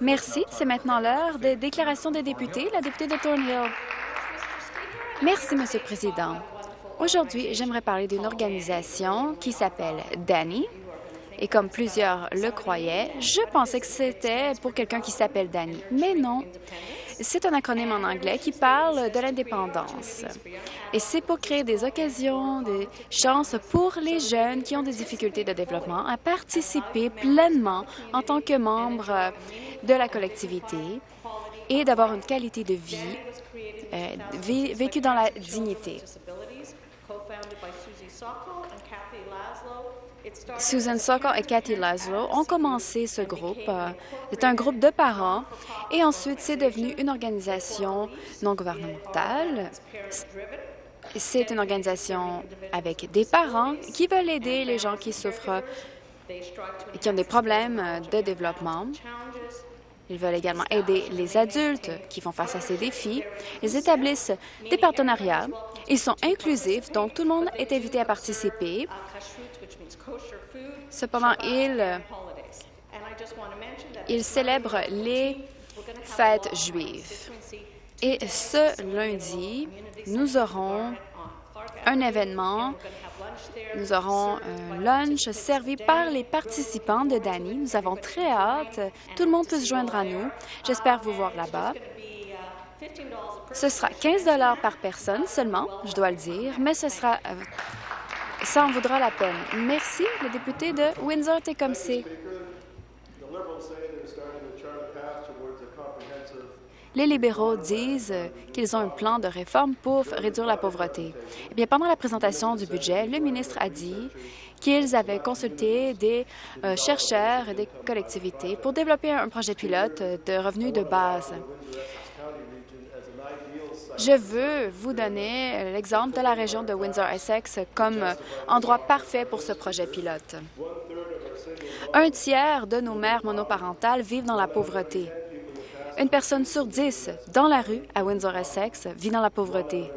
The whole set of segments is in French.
Merci. C'est maintenant l'heure des déclarations des députés. La députée de Thornhill. Merci, Monsieur le Président. Aujourd'hui, j'aimerais parler d'une organisation qui s'appelle Danny. Et comme plusieurs le croyaient, je pensais que c'était pour quelqu'un qui s'appelle Danny. Mais non, c'est un acronyme en anglais qui parle de l'indépendance. Et c'est pour créer des occasions, des chances pour les jeunes qui ont des difficultés de développement à participer pleinement en tant que membres de la collectivité et d'avoir une qualité de vie euh, vécue dans la dignité. Susan Sokol et Cathy Laszlo ont commencé ce groupe. C'est un groupe de parents et ensuite c'est devenu une organisation non gouvernementale. C'est une organisation avec des parents qui veulent aider les gens qui souffrent et qui ont des problèmes de développement. Ils veulent également aider les adultes qui font face à ces défis. Ils établissent des partenariats. Ils sont inclusifs, donc tout le monde est invité à participer. Cependant, ils, célèbrent les fêtes juives. Et ce lundi, nous aurons un événement. Nous aurons un lunch servi par les participants de Dani. Nous avons très hâte. Tout le monde peut se joindre à nous. J'espère vous voir là-bas. Ce sera 15 par personne seulement, je dois le dire, mais ce sera euh, ça en vaudra la peine. Merci, le député de Windsor-Tecumseh. Les libéraux disent qu'ils ont un plan de réforme pour réduire la pauvreté. Eh bien, pendant la présentation du budget, le ministre a dit qu'ils avaient consulté des euh, chercheurs et des collectivités pour développer un projet pilote de revenus de base. Je veux vous donner l'exemple de la région de Windsor-Essex comme endroit parfait pour ce projet pilote. Un tiers de nos mères monoparentales vivent dans la pauvreté. Une personne sur dix dans la rue à Windsor-Essex vit dans la pauvreté.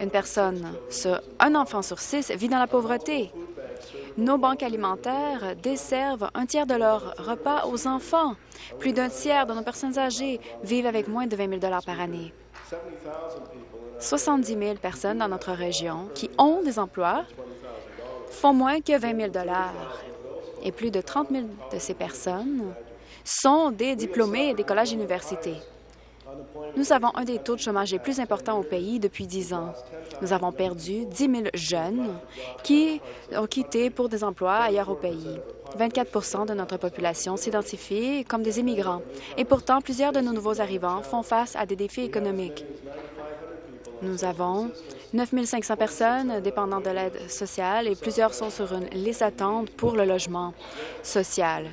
Une personne sur un enfant sur six vit dans la pauvreté. Nos banques alimentaires desservent un tiers de leurs repas aux enfants. Plus d'un tiers de nos personnes âgées vivent avec moins de 20 000 par année. 70 000 personnes dans notre région qui ont des emplois font moins que 20 000 et plus de 30 000 de ces personnes sont des diplômés des collèges et universités. Nous avons un des taux de chômage les plus importants au pays depuis dix ans. Nous avons perdu 10 000 jeunes qui ont quitté pour des emplois ailleurs au pays. 24% de notre population s'identifie comme des immigrants. Et pourtant, plusieurs de nos nouveaux arrivants font face à des défis économiques. Nous avons 9 500 personnes dépendant de l'aide sociale et plusieurs sont sur une liste d'attente pour le logement social.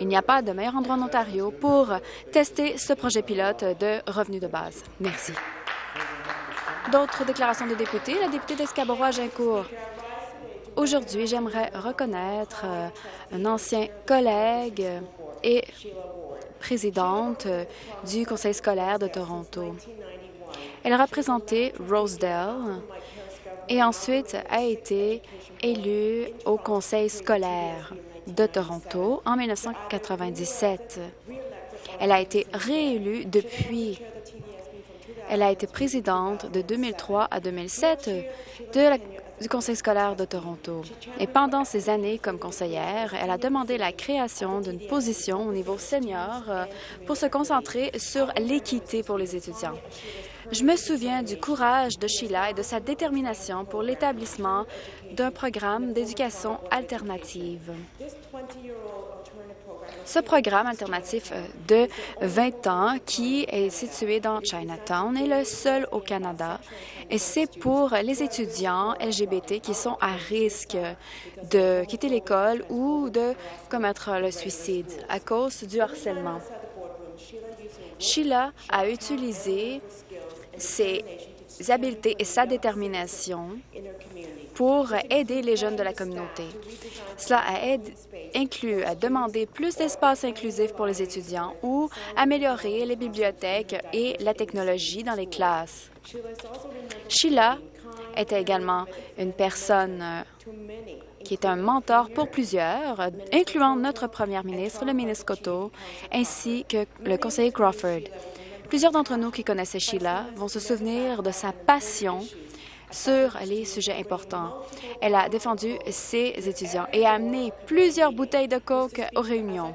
Il n'y a pas de meilleur endroit en Ontario pour tester ce projet pilote de revenus de base. Merci. D'autres déclarations de députés. La députée d'Escaborough-Gincourt. Aujourd'hui, j'aimerais reconnaître euh, un ancien collègue et présidente du Conseil scolaire de Toronto. Elle a représenté Rosedale et ensuite a été élue au Conseil scolaire de Toronto en 1997. Elle a été réélue depuis. Elle a été présidente de 2003 à 2007 du Conseil scolaire de Toronto. Et pendant ces années comme conseillère, elle a demandé la création d'une position au niveau senior euh, pour se concentrer sur l'équité pour les étudiants. Je me souviens du courage de Sheila et de sa détermination pour l'établissement d'un programme d'éducation alternative. Ce programme alternatif euh, de 20 ans, qui est situé dans Chinatown, est le seul au Canada et c'est pour les étudiants LGBT qui sont à risque de quitter l'école ou de commettre le suicide à cause du harcèlement. Sheila a utilisé ses habiletés et sa détermination pour aider les jeunes de la communauté. Cela inclut à demander plus d'espace inclusif pour les étudiants ou améliorer les bibliothèques et la technologie dans les classes. Sheila était également une personne qui est un mentor pour plusieurs, incluant notre première ministre, le ministre Cotto, ainsi que le conseiller Crawford. Plusieurs d'entre nous qui connaissaient Sheila vont se souvenir de sa passion sur les sujets importants. Elle a défendu ses étudiants et a amené plusieurs bouteilles de coke aux réunions.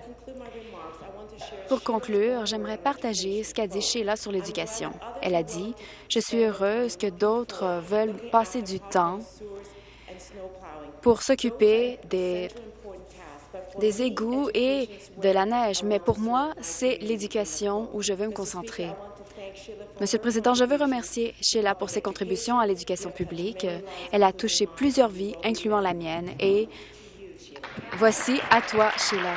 Pour conclure, j'aimerais partager ce qu'a dit Sheila sur l'éducation. Elle a dit « Je suis heureuse que d'autres veulent passer du temps pour s'occuper des, des égouts et de la neige, mais pour moi, c'est l'éducation où je veux me concentrer. Monsieur le Président, je veux remercier Sheila pour ses contributions à l'éducation publique. Elle a touché plusieurs vies, incluant la mienne, et voici à toi, Sheila.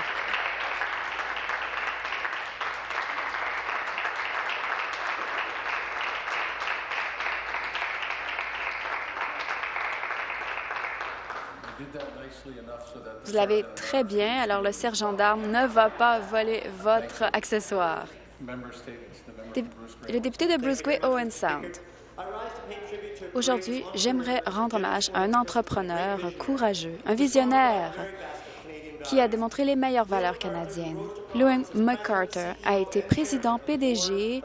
Vous l'avez très bien, alors le sergent d'armes ne va pas voler votre accessoire. Le député de Bruce Gray, Owen Sound. Aujourd'hui, j'aimerais rendre hommage à un entrepreneur courageux, un visionnaire qui a démontré les meilleures valeurs canadiennes. Louis McCarter a été président PDG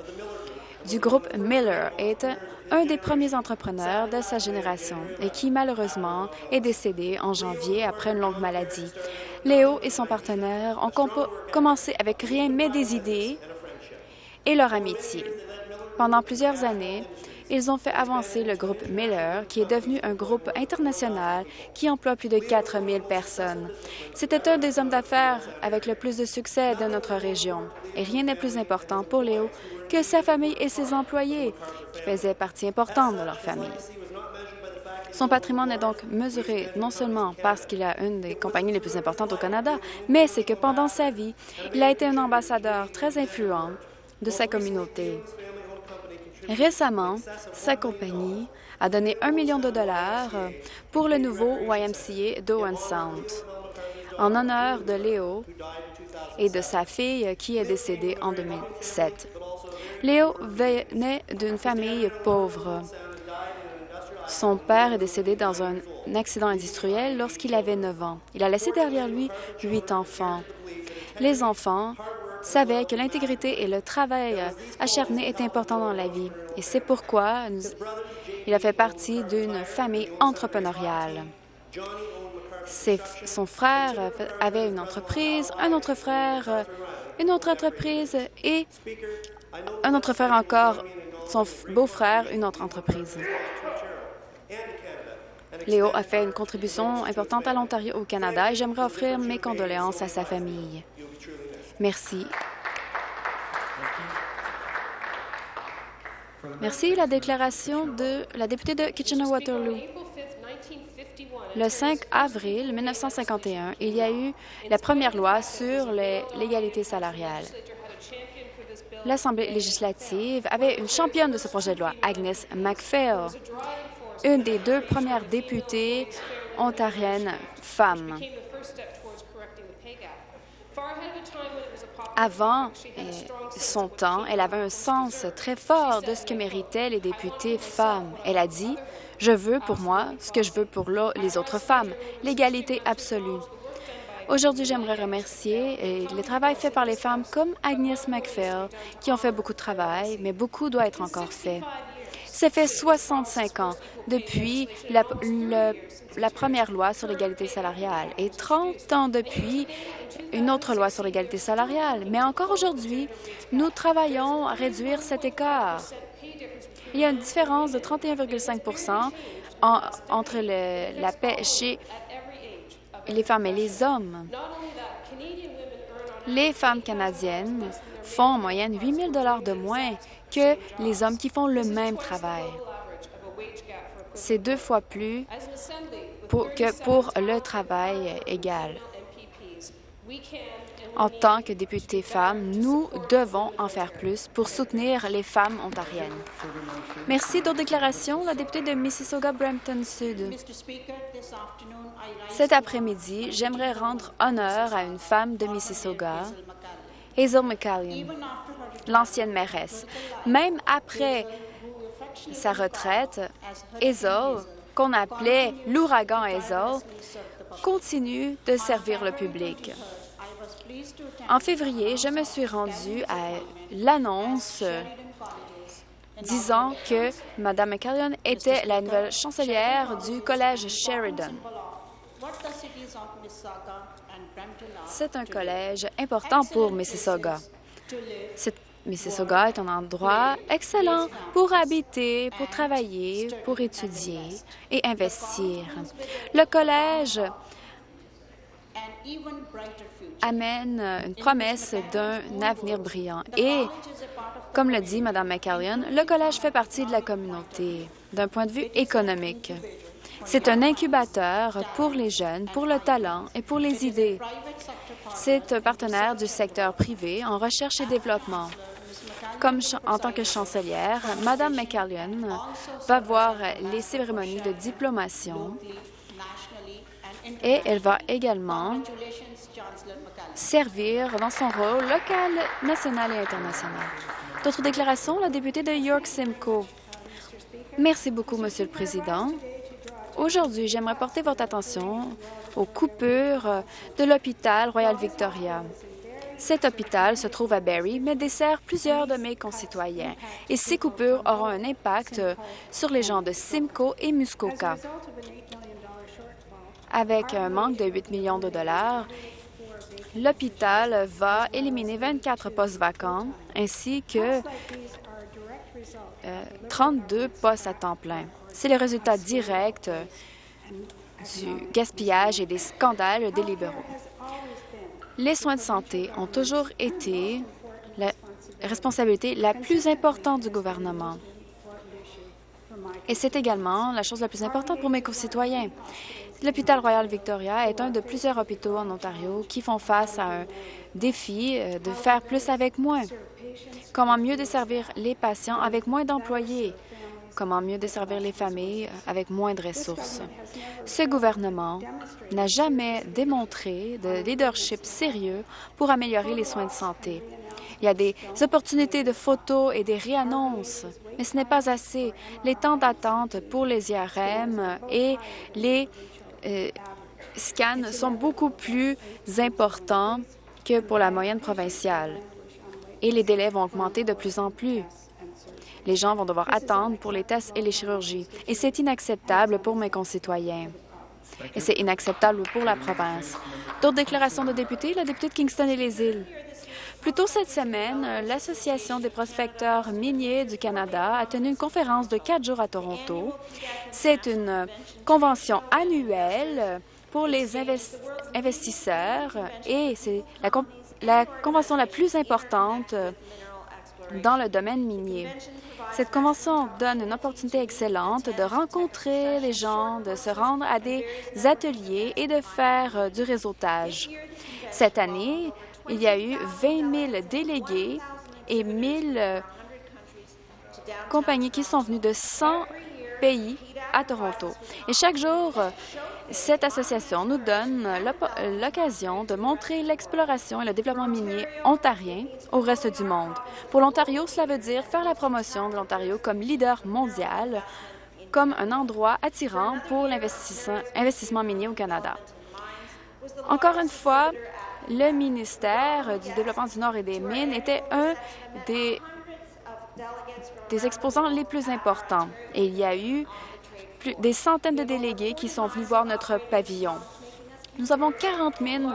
du groupe Miller et est un des premiers entrepreneurs de sa génération et qui, malheureusement, est décédé en janvier après une longue maladie. Léo et son partenaire ont commencé avec rien mais des idées et leur amitié. Pendant plusieurs années, ils ont fait avancer le groupe Miller, qui est devenu un groupe international qui emploie plus de 4 000 personnes. C'était un des hommes d'affaires avec le plus de succès de notre région. Et rien n'est plus important pour Léo que sa famille et ses employés, qui faisaient partie importante de leur famille. Son patrimoine est donc mesuré non seulement parce qu'il a une des compagnies les plus importantes au Canada, mais c'est que pendant sa vie, il a été un ambassadeur très influent de sa communauté. Récemment, sa compagnie a donné un million de dollars pour le nouveau YMCA d'Owen Sound, en honneur de Léo et de sa fille qui est décédée en 2007. Léo venait d'une famille pauvre. Son père est décédé dans un accident industriel lorsqu'il avait 9 ans. Il a laissé derrière lui huit enfants. Les enfants savait que l'intégrité et le travail acharné est important dans la vie. Et c'est pourquoi il a fait partie d'une famille entrepreneuriale. son frère avait une entreprise, un autre frère, une autre entreprise et un autre frère encore, son beau-frère, une autre entreprise. Léo a fait une contribution importante à l'Ontario au Canada et j'aimerais offrir mes condoléances à sa famille. Merci. Merci. La déclaration de la députée de Kitchener-Waterloo. Le 5 avril 1951, il y a eu la première loi sur l'égalité salariale. L'Assemblée législative avait une championne de ce projet de loi, Agnes MacPhail, une des deux premières députées ontariennes femmes. Avant euh, son temps, elle avait un sens très fort de ce que méritaient les députés femmes. Elle a dit « Je veux pour moi ce que je veux pour les autres femmes, l'égalité absolue ». Aujourd'hui, j'aimerais remercier euh, le travail fait par les femmes comme Agnès McPhail, qui ont fait beaucoup de travail, mais beaucoup doit être encore fait. Ça fait 65 ans depuis la, première loi sur l'égalité salariale et 30 ans depuis une autre loi sur l'égalité salariale. Mais encore aujourd'hui, nous travaillons à réduire cet écart. Il y a une différence de 31,5% entre la paix chez les femmes et les hommes. Les femmes canadiennes font en moyenne 8 000 de moins que les hommes qui font le même travail. C'est deux fois plus que pour le travail égal. En tant que députées femmes, nous devons en faire plus pour soutenir les femmes ontariennes. Merci. D'autres déclarations? La députée de Mississauga-Brampton-Sud. Cet après-midi, j'aimerais rendre honneur à une femme de Mississauga, Hazel McCallion, l'ancienne mairesse. Même après sa retraite, Hazel, qu'on appelait l'ouragan Hazel, continue de servir le public. En février, je me suis rendue à l'annonce disant que Mme McCallion était la nouvelle chancelière du Collège Sheridan. C'est un collège important pour Mississauga. Mississauga est un endroit excellent pour habiter, pour travailler, pour étudier et investir. Le collège amène une promesse d'un avenir brillant. Et, comme le dit Mme McCallion, le collège fait partie de la communauté d'un point de vue économique. C'est un incubateur pour les jeunes, pour le talent et pour les idées. C'est un partenaire du secteur privé en recherche et développement. Comme en tant que chancelière, Mme McCallion va voir les cérémonies de diplomation et elle va également servir dans son rôle local, national et international. D'autres déclarations, la députée de York Simcoe. Merci beaucoup, Monsieur le Président. Aujourd'hui, j'aimerais porter votre attention aux coupures de l'hôpital Royal Victoria. Cet hôpital se trouve à Barrie, mais dessert plusieurs de mes concitoyens, et ces coupures auront un impact sur les gens de Simcoe et Muskoka. Avec un manque de 8 millions de dollars, l'hôpital va éliminer 24 postes vacants ainsi que 32 euh, postes à temps plein. C'est le résultat direct du gaspillage et des scandales des libéraux. Les soins de santé ont toujours été la responsabilité la plus importante du gouvernement. Et c'est également la chose la plus importante pour mes concitoyens. L'hôpital Royal Victoria est un de plusieurs hôpitaux en Ontario qui font face à un défi euh, de faire plus avec moins. Comment mieux desservir les patients avec moins d'employés? Comment mieux desservir les familles avec moins de ressources? Ce gouvernement n'a jamais démontré de leadership sérieux pour améliorer les soins de santé. Il y a des opportunités de photos et des réannonces, mais ce n'est pas assez. Les temps d'attente pour les IRM et les euh, scans sont beaucoup plus importants que pour la moyenne provinciale. Et les délais vont augmenter de plus en plus. Les gens vont devoir attendre pour les tests et les chirurgies. Et c'est inacceptable pour mes concitoyens. Et c'est inacceptable pour la province. D'autres déclarations de députés, la députée de Kingston et les îles. Plus tôt cette semaine, l'Association des prospecteurs miniers du Canada a tenu une conférence de quatre jours à Toronto. C'est une convention annuelle pour les investisseurs et c'est la, la convention la plus importante dans le domaine minier. Cette convention donne une opportunité excellente de rencontrer les gens, de se rendre à des ateliers et de faire du réseautage. Cette année, il y a eu 20 000 délégués et 1 000 compagnies qui sont venues de 100 pays à Toronto. Et chaque jour, cette association nous donne l'occasion de montrer l'exploration et le développement minier ontarien au reste du monde. Pour l'Ontario, cela veut dire faire la promotion de l'Ontario comme leader mondial, comme un endroit attirant pour l'investissement minier au Canada. Encore une fois, le ministère du Développement du Nord et des Mines était un des, des exposants les plus importants. Et il y a eu plus, des centaines de délégués qui sont venus voir notre pavillon. Nous avons 40 mines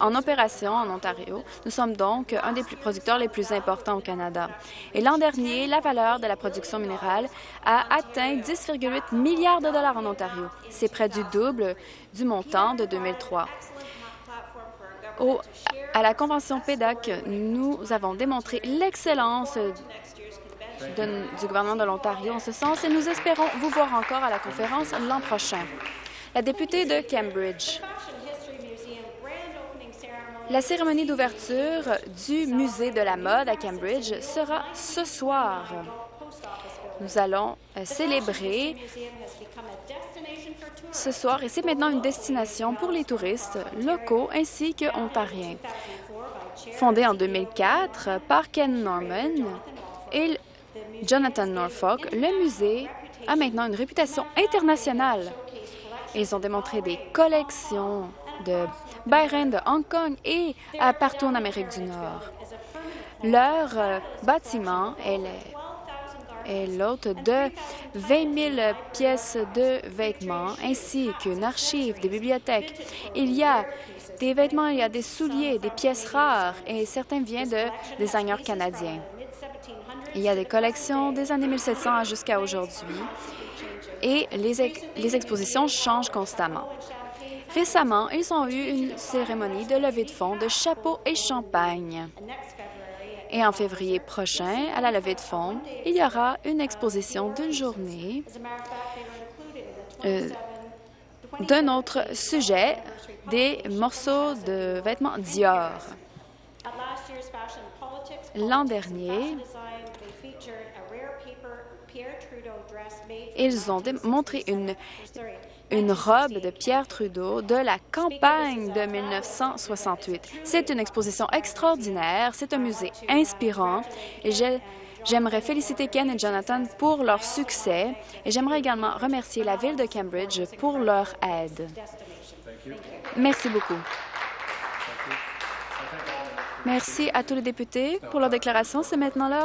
en opération en Ontario. Nous sommes donc un des producteurs les plus importants au Canada. Et l'an dernier, la valeur de la production minérale a atteint 10,8 milliards de dollars en Ontario. C'est près du double du montant de 2003 à la Convention PEDAC, nous avons démontré l'excellence du gouvernement de l'Ontario en ce sens et nous espérons vous voir encore à la conférence l'an prochain. La députée de Cambridge. La cérémonie d'ouverture du Musée de la mode à Cambridge sera ce soir. Nous allons euh, célébrer ce soir et c'est maintenant une destination pour les touristes locaux ainsi que ontariens. Fondé en 2004 par Ken Norman et Jonathan Norfolk, le musée a maintenant une réputation internationale. Ils ont démontré des collections de Byron, de Hong Kong et partout en Amérique du Nord. Leur euh, bâtiment est l'hôte de 20 000 pièces de vêtements ainsi qu'une archive, des bibliothèques. Il y a des vêtements, il y a des souliers, des pièces rares et certains viennent de designers canadiens. Il y a des collections des années 1700 jusqu'à aujourd'hui et les, les expositions changent constamment. Récemment, ils ont eu une cérémonie de levée de fonds de chapeaux et champagne. Et en février prochain, à la levée de fonds, il y aura une exposition d'une journée euh, d'un autre sujet, des morceaux de vêtements Dior. L'an dernier, ils ont montré une, une robe de Pierre Trudeau de la campagne de 1968. C'est une exposition extraordinaire, c'est un musée inspirant et J'aimerais féliciter Ken et Jonathan pour leur succès et j'aimerais également remercier la Ville de Cambridge pour leur aide. Merci beaucoup. Merci à tous les députés pour leur déclaration. C'est maintenant l'heure